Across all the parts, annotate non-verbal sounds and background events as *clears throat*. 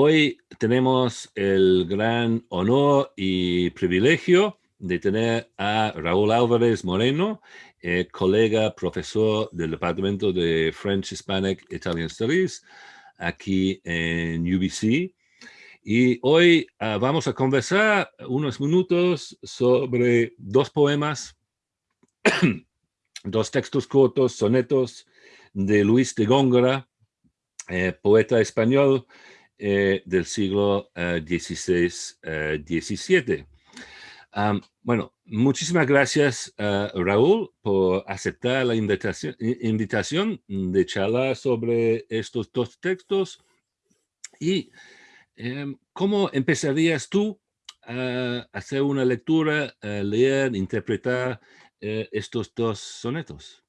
Hoy tenemos el gran honor y privilegio de tener a Raúl Álvarez Moreno, eh, colega profesor del Departamento de French, Hispanic, Italian Studies, aquí en UBC. Y hoy ah, vamos a conversar unos minutos sobre dos poemas, *clears throat* dos textos cortos, sonetos de Luis de Góngora, eh, poeta español eh, del siglo XVI-XVII. Eh, bueno, muchísimas gracias, Raúl, por aceptar la invitación, invitación de charlar sobre estos dos textos. ¿Y em, cómo empezarías tú a hacer una lectura, leer, interpretar estos dos sonetos?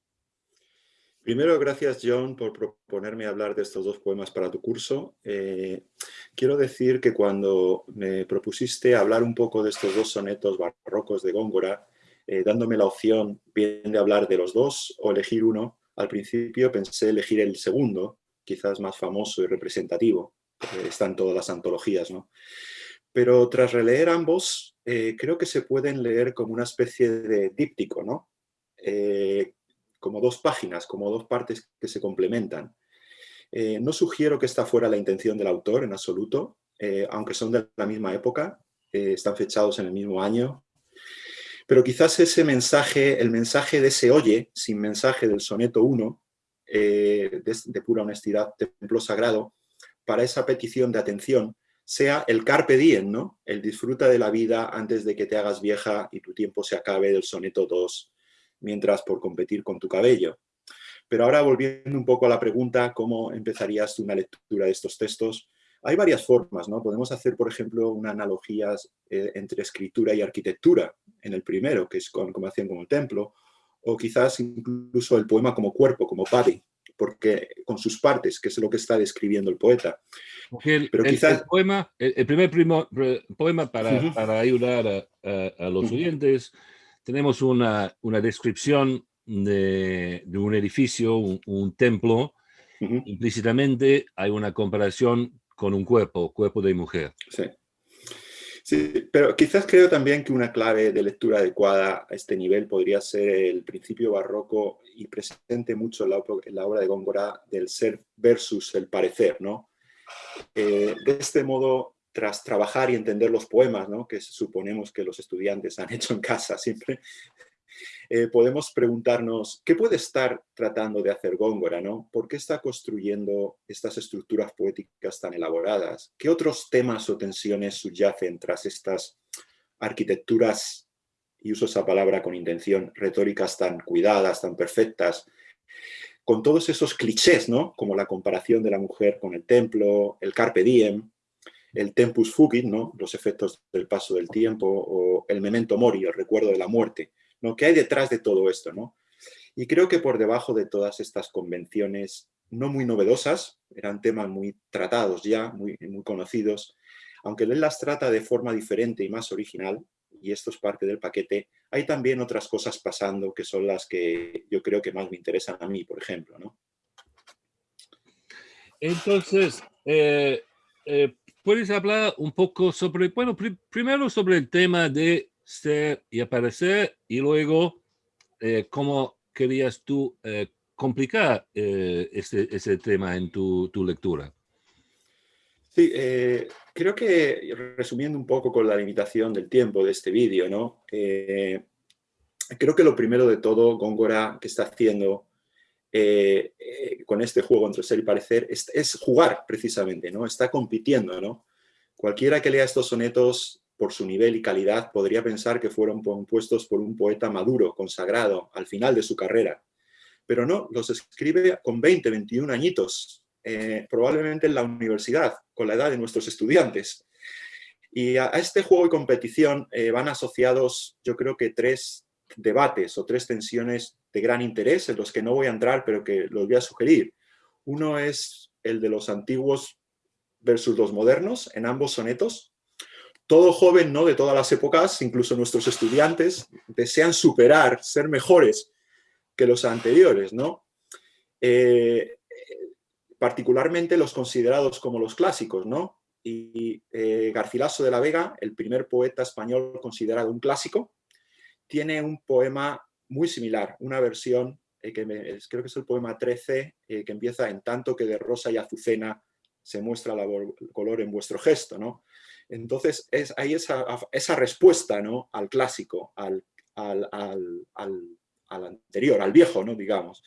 Primero, gracias John por proponerme hablar de estos dos poemas para tu curso. Eh, quiero decir que cuando me propusiste hablar un poco de estos dos sonetos barrocos de Góngora, eh, dándome la opción bien de hablar de los dos o elegir uno, al principio pensé elegir el segundo, quizás más famoso y representativo, están todas las antologías, ¿no? Pero tras releer ambos, eh, creo que se pueden leer como una especie de díptico, ¿no? Como dos páginas, como dos partes que se complementan. Eh, no sugiero que esta fuera la intención del autor en absoluto, eh, aunque son de la misma época, eh, están fechados en el mismo año, pero quizás ese mensaje, el mensaje de ese oye, sin mensaje del soneto 1, de, de, pura honestidad, templo sagrado, para esa petición de atención, sea el carpe diem, ¿no? el disfruta de la vida antes de que te hagas vieja y tu tiempo se acabe del soneto 2, mientras por competir con tu cabello. Pero ahora volviendo un poco a la pregunta, ¿cómo empezarías una lectura de estos textos? Hay varias formas, ¿no? Podemos hacer, por ejemplo, una analogía eh, entre escritura y arquitectura en el primero, que es con, como hacían como el templo, o quizás incluso el poema como cuerpo, como body, porque con sus partes, que es lo que está describiendo el poeta. El, Pero quizás... el, poema, el, primer poema para, para ayudar a, los oyentes tenemos una, una descripción de, de, un edificio, un, templo, implícitamente hay una comparación con un cuerpo, cuerpo de mujer. Sí. Sí, pero quizás creo también que una clave de lectura adecuada a este nivel podría ser el principio barroco y presente mucho en la, en la obra de Góngora del ser versus el parecer, ¿no? Eh, de este modo, tras trabajar y entender los poemas, ¿no? que suponemos que los estudiantes han *laughs* hecho en casa siempre, eh, podemos preguntarnos, ¿qué puede estar tratando de hacer Góngora? ¿no? ¿Por qué está construyendo estas estructuras poéticas tan elaboradas? ¿Qué otros temas o tensiones subyacen tras estas arquitecturas, y uso esa palabra con intención, retóricas tan cuidadas, tan perfectas, con todos esos clichés, ¿no? como la comparación de la mujer con el templo, el carpe diem, el tempus fugit, ¿no? los efectos del paso del tiempo, o el memento mori, el recuerdo de la muerte. ¿no? ¿Qué hay detrás de todo esto? ¿no? Y creo que por debajo de todas estas convenciones no muy novedosas, eran temas muy tratados ya, muy, muy conocidos, aunque él las trata de forma diferente y más original, y esto es parte del paquete, hay también otras cosas pasando que son las que yo creo que más me interesan a mí, por ejemplo. ¿no? Entonces, eh, eh, ¿puedes hablar un poco sobre, bueno, primero sobre el tema de ser y aparecer y luego eh, cómo querías tú eh, complicar eh, ese, ese, tema en tu, tu lectura? Sí, creo que resumiendo un poco con la limitación del tiempo de este vídeo, ¿no? creo que lo primero de todo, Góngora, que está haciendo eh, eh, con este juego entre ser y parecer es, jugar precisamente, ¿no? Está compitiendo, ¿no? Cualquiera que lea estos sonetos por su nivel y calidad podría pensar que fueron compuestos por un poeta maduro, consagrado, al final de su carrera. Pero no, los escribe con 20, 21 añitos, eh, probablemente en la universidad, con la edad de nuestros estudiantes. Y a, este juego y competición van asociados, yo creo que tres debates o tres tensiones de gran interés, en los que no voy a entrar, pero que los voy a sugerir. Uno es el de los antiguos versus los modernos, en ambos sonetos. Todo joven ¿no? de todas las épocas, incluso nuestros estudiantes, desean superar, ser mejores que los anteriores. ¿no? Eh, particularmente los considerados como los clásicos, ¿no? Y eh, Garcilaso de la Vega, el primer poeta español considerado un clásico, tiene un poema muy similar, una versión eh, que creo que es el poema 13, eh, que empieza en tanto que de rosa y azucena se muestra el color en vuestro gesto, ¿no? Entonces, es, hay esa, esa respuesta ¿no? al clásico, al, al, al, anterior, al viejo, ¿no? digamos.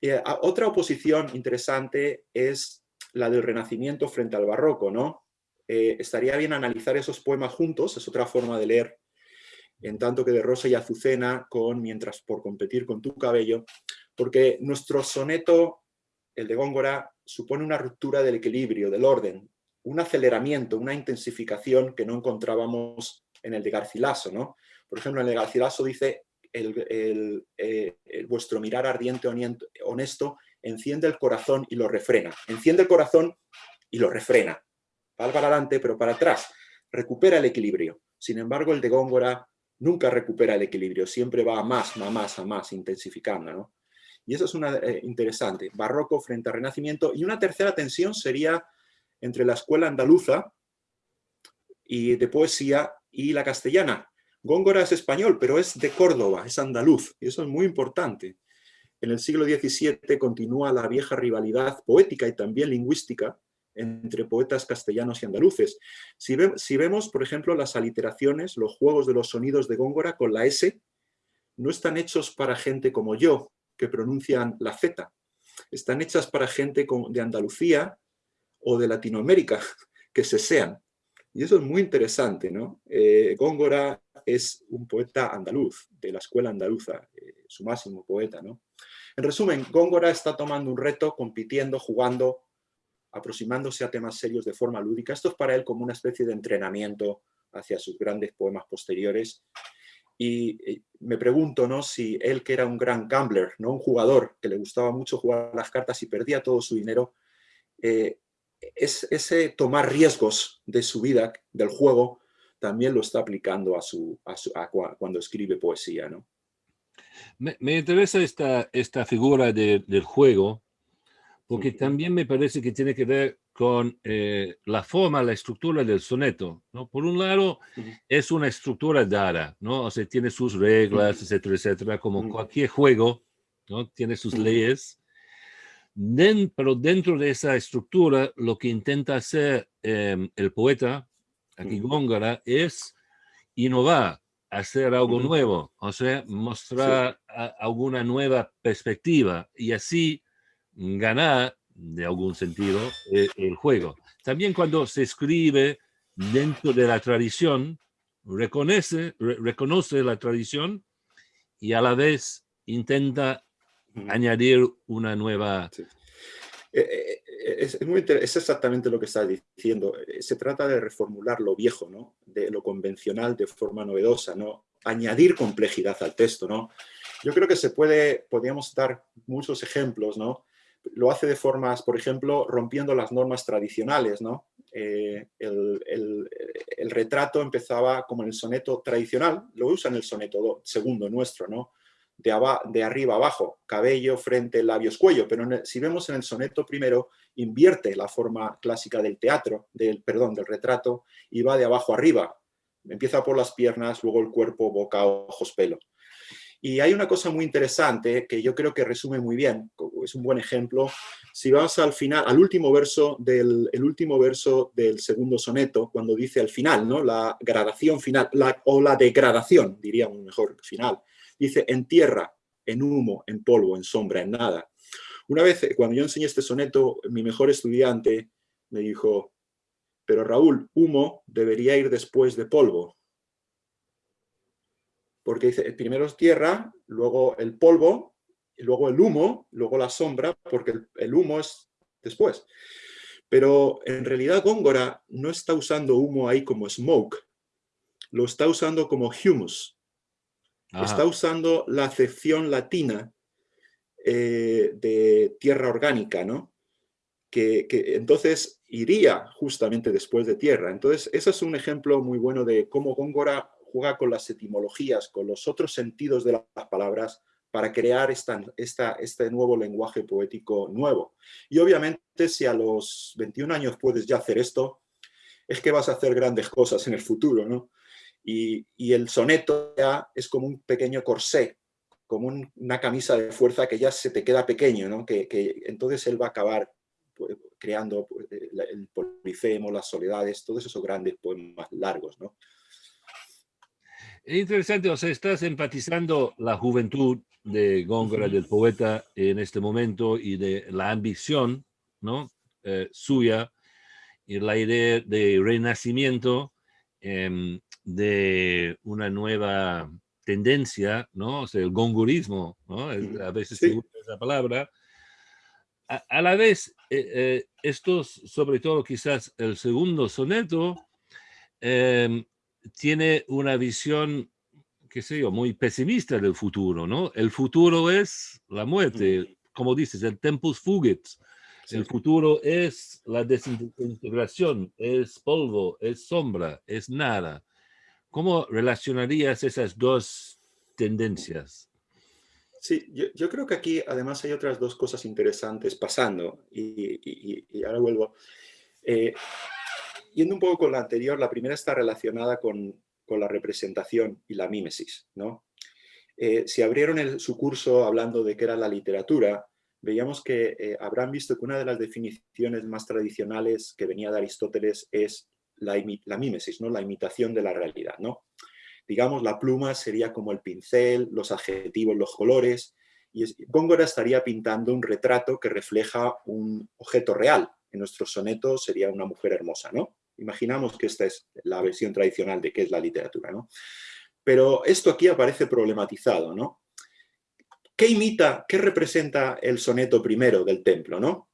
Eh, otra oposición interesante es la del Renacimiento frente al Barroco. ¿no? estaría bien analizar esos poemas juntos, es otra forma de leer en tanto que de rosa y azucena con Mientras por competir con tu cabello, porque nuestro soneto, el de Góngora, supone una ruptura del equilibrio, del orden, un aceleramiento, una intensificación que no encontrábamos en el de Garcilaso. ¿no? Por ejemplo, en el de Garcilaso dice el, eh, vuestro mirar ardiente, honesto, enciende el corazón y lo refrena. Enciende el corazón y lo refrena. Va para adelante, pero para atrás. Recupera el equilibrio. Sin embargo, el de Góngora nunca recupera el equilibrio, siempre va a más, a más, a más, intensificando. ¿no? Y eso es una eh, interesante, barroco frente al renacimiento. Y una tercera tensión sería entre la escuela andaluza y de poesía y la castellana. Góngora es español, pero es de Córdoba, es andaluz, y eso es muy importante. En el siglo XVII continúa la vieja rivalidad poética y también lingüística entre poetas castellanos y andaluces. Si, vemos, por ejemplo, las aliteraciones, los juegos de los sonidos de Góngora con la S, no están hechos para gente como yo, que pronuncian la Z. Están hechas para gente de Andalucía o de Latinoamérica, *laughs* que se sean. Y eso es muy interesante, ¿no? Eh, Góngora es un poeta andaluz, de la escuela andaluza, eh, su máximo poeta, ¿no? En resumen, Góngora está tomando un reto, compitiendo, jugando, aproximándose a temas serios de forma lúdica. Esto es para él como una especie de entrenamiento hacia sus grandes poemas posteriores. Y eh, me pregunto ¿no? si él, que era un gran gambler, ¿no? un jugador que le gustaba mucho jugar las cartas y perdía todo su dinero, eh, es, ese tomar riesgos de su vida, del juego, también lo está aplicando a, su, cuando escribe poesía. ¿no? Me, interesa esta, esta figura del juego, porque también me parece que tiene que ver con eh, la forma, la estructura del soneto. ¿no? Por un lado, es una estructura dada, ¿no? o sea, tiene sus reglas, etcétera, etcétera, como cualquier juego, ¿no? tiene sus leyes. pero dentro de esa estructura, lo que intenta hacer em, el poeta, aquí Góngora, es innovar, hacer algo nuevo, o sea, mostrar alguna nueva perspectiva y así ganar, de algún sentido, eh, el, juego. También cuando se escribe dentro de la tradición, reconoce, reconoce la tradición y a la vez intenta añadir una nueva... Eh, eh, es, muy es, exactamente lo que estás diciendo. Se trata de reformular lo viejo, ¿no? de lo convencional de forma novedosa, ¿no? añadir complejidad al texto. ¿no? Yo creo que se puede, podríamos dar muchos ejemplos, ¿no? Lo hace de formas, por ejemplo, rompiendo las normas tradicionales. ¿no? Eh, el, retrato empezaba como en el soneto tradicional, lo usa en el soneto segundo nuestro, ¿no? de, de arriba abajo, cabello, frente, labios, cuello, pero si vemos en el soneto primero, invierte la forma clásica del teatro, del, perdón, del retrato, y va de abajo arriba. Empieza por las piernas, luego el cuerpo, boca, ojos, pelo. Y hay una cosa muy interesante que yo creo que resume muy bien, es un buen ejemplo. Si vas al final, al último verso del, el último verso del segundo soneto, cuando dice al final, ¿no? la gradación final, la, o la degradación, diríamos mejor, final, dice en tierra, en humo, en polvo, en sombra, en nada. Una vez, cuando yo enseñé este soneto, mi mejor estudiante me dijo, pero Raúl, humo debería ir después de polvo porque dice, primero es tierra, luego el polvo, y luego el humo, luego la sombra, porque el, humo es después. Pero en realidad Góngora no está usando humo ahí como smoke, lo está usando como humus. Está usando la acepción latina eh, de tierra orgánica, ¿no? Que, que, entonces iría justamente después de tierra. Entonces, ese es un ejemplo muy bueno de cómo Góngora juega con las etimologías, con los otros sentidos de las palabras para crear esta, este nuevo lenguaje poético nuevo. Y obviamente si a los 21 años puedes ya hacer esto, es que vas a hacer grandes cosas en el futuro, ¿no? Y, el soneto ya es como un pequeño corsé, como una camisa de fuerza que ya se te queda pequeño, ¿no? Que, entonces él va a acabar pues, creando pues, el Polifemo, las soledades, todos esos grandes poemas largos, ¿no? Es interesante, o sea, estás empatizando la juventud de Góngora, del poeta en este momento y de la ambición ¿no? Eh, suya y la idea de renacimiento em, de una nueva tendencia, ¿no? O sea, el gongurismo, ¿no? A veces se usa esa palabra. A, la vez, eh, eh, estos, sobre todo quizás el segundo soneto, em, tiene una visión, qué sé yo, muy pesimista del futuro, ¿no? El futuro es la muerte, como dices, el tempus fugit. El futuro es la desintegración, es polvo, es sombra, es nada. ¿Cómo relacionarías esas dos tendencias? Sí, yo, creo que aquí además hay otras dos cosas interesantes pasando y, ahora vuelvo. Eh, yendo un poco con la anterior, la primera está relacionada con, la representación y la mímesis. ¿no? Eh, si abrieron su curso hablando de qué era la literatura, veíamos que eh, habrán visto que una de las definiciones más tradicionales que venía de Aristóteles es la, la mímesis, ¿no? la imitación de la realidad. ¿no? Digamos, la pluma sería como el pincel, los adjetivos, los colores, y Góngora estaría pintando un retrato que refleja un objeto real. En nuestro soneto sería una mujer hermosa, ¿no? Imaginamos que esta es la versión tradicional de qué es la literatura, ¿no? Pero esto aquí aparece problematizado, ¿no? ¿Qué imita, qué representa el soneto primero del templo, no?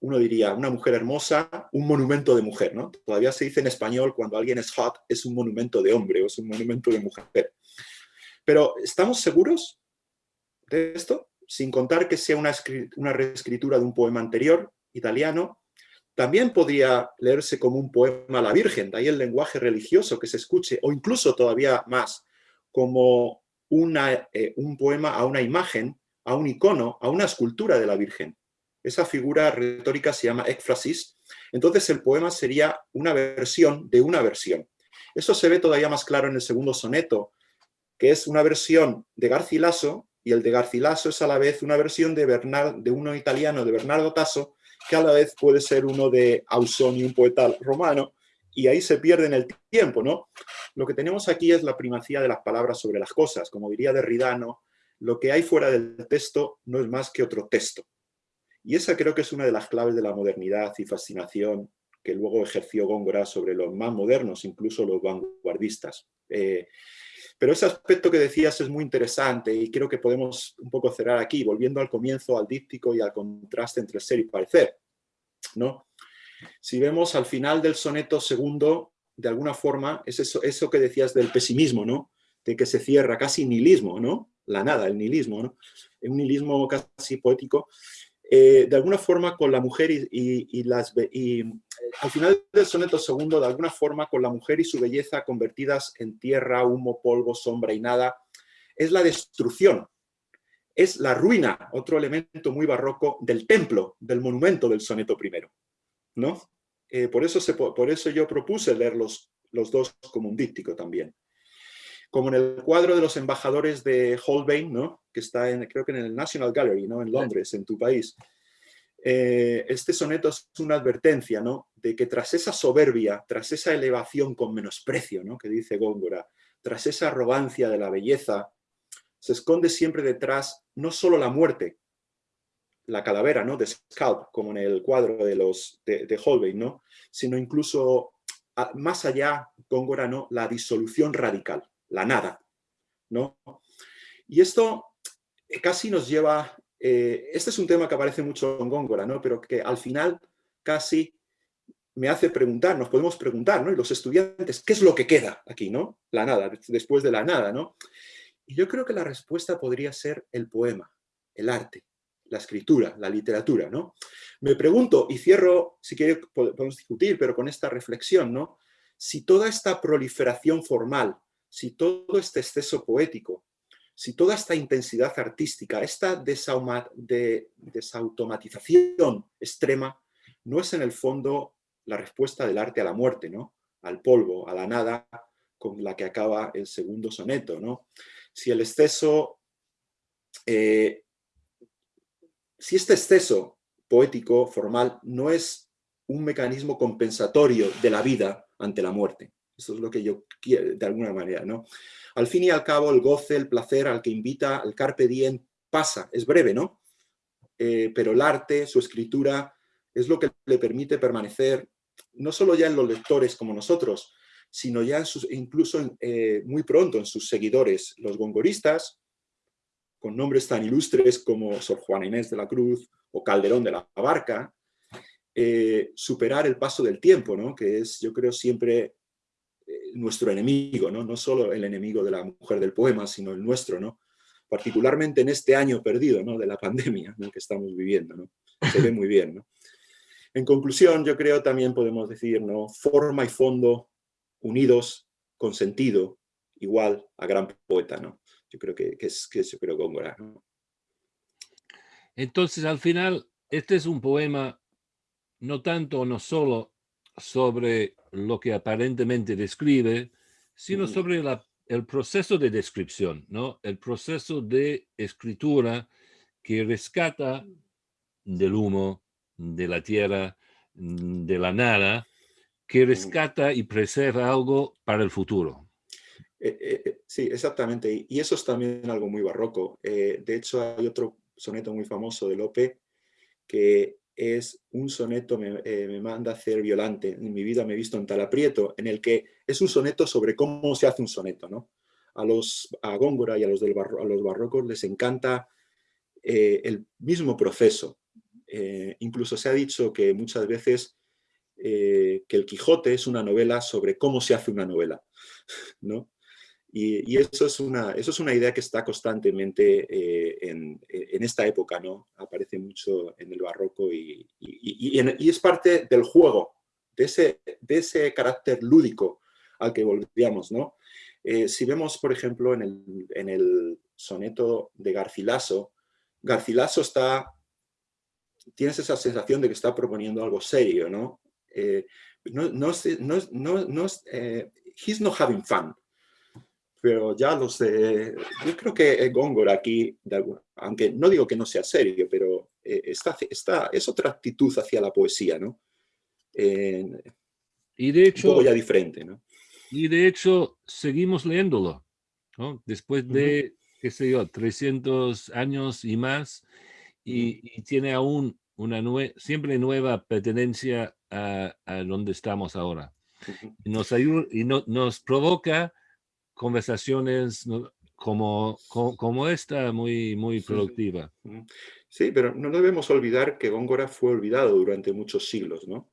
Uno diría, una mujer hermosa, un monumento de mujer, ¿no? Todavía se dice en español, cuando alguien es hot, es un monumento de hombre o es un monumento de mujer. Pero, ¿estamos seguros de esto? Sin contar que sea una, una reescritura de un poema anterior, italiano, también podría leerse como un poema a la Virgen, de ahí el lenguaje religioso que se escuche, o incluso todavía más, como una, eh, un poema a una imagen, a un icono, a una escultura de la Virgen. Esa figura retórica se llama ekphrasis. Entonces el poema sería una versión de una versión. Eso se ve todavía más claro en el segundo soneto, que es una versión de Garcilaso, y el de Garcilaso es a la vez una versión de, de uno italiano, de Bernardo Tasso, que a la vez puede ser uno de Ausoni, un poeta romano, y ahí se pierde en el tiempo, ¿no? Lo que tenemos aquí es la primacía de las palabras sobre las cosas, como diría Derridano, lo que hay fuera del texto no es más que otro texto. Y esa creo que es una de las claves de la modernidad y fascinación que luego ejerció Góngora sobre los más modernos, incluso los vanguardistas. Eh, pero ese aspecto que decías es muy interesante y creo que podemos un poco cerrar aquí, volviendo al comienzo, al díptico y al contraste entre ser y parecer. ¿no? Si vemos al final del soneto segundo, de alguna forma, es eso, eso que decías del pesimismo, ¿no? de que se cierra casi nihilismo, ¿no? la nada, el nihilismo, ¿no? un nihilismo casi poético, eh, de alguna forma con la mujer y, las, y al final del soneto segundo, de alguna forma con la mujer y su belleza convertidas en tierra, humo, polvo, sombra y nada, es la destrucción, es la ruina, otro elemento muy barroco del templo, del monumento del soneto primero. ¿no? Eh, por, eso por eso yo propuse leer los, los dos como un díptico también como en el cuadro de los embajadores de Holbein, ¿no? que está en, creo que en el National Gallery, ¿no? en Londres, en tu país. Eh, este soneto es una advertencia ¿no? de que tras esa soberbia, tras esa elevación con menosprecio ¿no? que dice Góngora, tras esa arrogancia de la belleza, se esconde siempre detrás no solo la muerte, la calavera ¿no? de Scalp, como en el cuadro de, los, de, Holbein, ¿no? sino incluso más allá, Góngora, ¿no? la disolución radical la nada. ¿no? Y esto eh, casi nos lleva, eh, este es un tema que aparece mucho en Góngora, ¿no? pero que al final casi me hace preguntar, nos podemos preguntar, ¿no? y los estudiantes, ¿qué es lo que queda aquí? ¿no? La nada, después de la nada. ¿no? Y yo creo que la respuesta podría ser el poema, el arte, la escritura, la literatura. ¿no? Me pregunto, y cierro, si quiere podemos discutir, pero con esta reflexión, ¿no? si toda esta proliferación formal si todo este exceso poético, si toda esta intensidad artística, esta desautomatización extrema, no es en el fondo la respuesta del arte a la muerte, ¿no? al polvo, a la nada, con la que acaba el segundo soneto. ¿no? Si el exceso, eh, si este exceso poético, formal, no es un mecanismo compensatorio de la vida ante la muerte. Eso es lo que yo quiero, de alguna manera, ¿no? Al fin y al cabo, el goce, el placer al que invita al carpe diem pasa, es breve, ¿no? Eh, pero el arte, su escritura, es lo que le permite permanecer no solo ya en los lectores como nosotros, sino ya incluso eh, muy pronto en sus seguidores, los gongoristas, con nombres tan ilustres como Sor Juana Inés de la Cruz o Calderón de la Barca, eh, superar el paso del tiempo, ¿no? que es, yo creo, siempre nuestro enemigo, ¿no? no solo el enemigo de la mujer del poema, sino el nuestro, ¿no? particularmente en este año perdido ¿no? de la pandemia que estamos viviendo. ¿no? Se ve muy bien. ¿no? En conclusión, yo creo también podemos decir, ¿no? Forma y fondo unidos con sentido igual a gran poeta, ¿no? Yo creo que, es, que yo creo Góngora, Entonces, al final, este es un poema no tanto, no solo sobre lo que aparentemente describe, sino sobre el proceso de descripción, ¿no? El proceso de escritura que rescata del humo, de la tierra, de la nada, que rescata y preserva algo para el futuro. Eh, eh, eh, sí, exactamente. Y eso es también algo muy barroco. de hecho, hay otro soneto muy famoso de Lope que es un soneto, me, manda a hacer Violante, en mi vida me he visto en tal aprieto, en el que es un soneto sobre cómo se hace un soneto. ¿no? A los a Góngora y a los, del a los barrocos les encanta el mismo proceso, eh, incluso se ha dicho que muchas veces eh, que el Quijote es una novela sobre cómo se hace una novela. *laughs* ¿no? Y, eso, es una, eso es una idea que está constantemente eh, en, esta época, ¿no? Aparece mucho en el barroco y, es parte del juego, de ese, de ese carácter lúdico al que volvíamos, ¿no? si vemos, por ejemplo, en el, en el soneto de Garcilaso, Garcilaso está tienes esa sensación de que está proponiendo algo serio, ¿no? Eh, no, no, no, no eh, he's not having fun. Pero ya los de, yo creo que Góngora aquí, aunque no digo que no sea serio, pero eh, está, está, es otra actitud hacia la poesía, ¿no? y de hecho, un poco ya diferente, ¿no? Y de hecho, seguimos leyéndolo, ¿no? Después de, qué sé yo, 300 años y más, y, tiene aún una siempre nueva pertenencia a, donde estamos ahora. Y nos, ayuda, y nos provoca conversaciones como, como, esta muy, muy productiva. Sí, pero no debemos olvidar que Góngora fue olvidado durante muchos siglos. ¿no?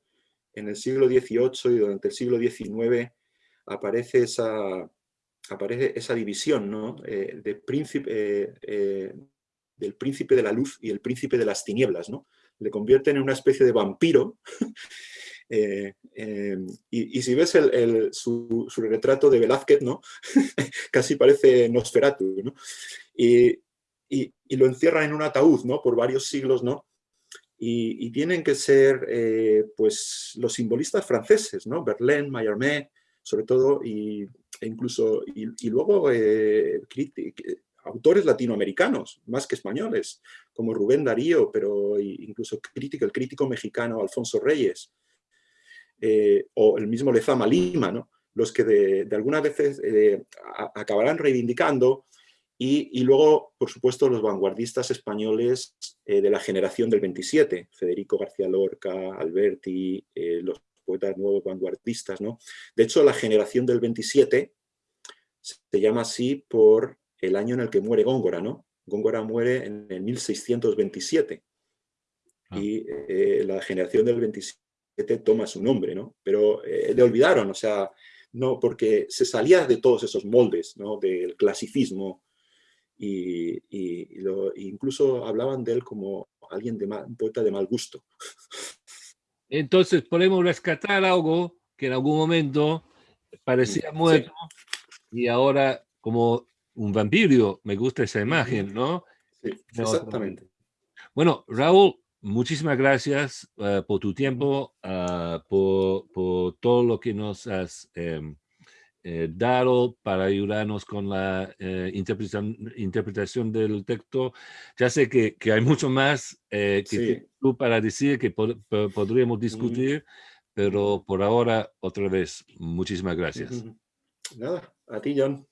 En el siglo XVIII y durante el siglo XIX aparece esa, aparece esa división ¿no? Eh, de príncipe, eh, eh, del príncipe de la luz y el príncipe de las tinieblas, ¿no? Le convierten en una especie de vampiro. *laughs* Eh, em, y, si ves su, retrato de Velázquez, ¿no? *laughs* Casi parece Nosferatu, ¿no? Y, lo encierran en un ataúd, ¿no? Por varios siglos, ¿no? Y, tienen que ser, eh, pues, los simbolistas franceses, ¿no? Verlaine, Mallarmé, sobre todo, y, e incluso, y, luego eh, autores latinoamericanos, más que españoles, como Rubén Darío, pero incluso crítico, el crítico mexicano Alfonso Reyes, eh, o el mismo Lezama Lima, ¿no? los que de, algunas veces eh, acabarán reivindicando y, luego, por supuesto, los vanguardistas españoles eh, de la generación del 27, Federico García Lorca, Alberti, los poetas nuevos vanguardistas. ¿no? De hecho, la generación del 27 se llama así por el año en el que muere Góngora, ¿no? Góngora muere en el 1627 ah. y la generación del 27 toma su nombre, ¿no? Pero eh, le olvidaron, o sea, no, porque se salía de todos esos moldes, ¿no? Del clasicismo y, incluso hablaban de él como alguien de un poeta de mal gusto. Entonces podemos rescatar algo que en algún momento parecía muerto y ahora como un vampiro, me gusta esa imagen, ¿no? Sí, exactamente. Bueno, Raúl, muchísimas gracias eh, por tu tiempo, ah, por, por, todo lo que nos has em, eh, dado para ayudarnos con la eh, interpretación, interpretación, del texto. Ya sé que, que hay mucho más que tú para decir que podríamos discutir, pero por ahora, otra vez, muchísimas gracias. *laughs* Nada, a ti, John.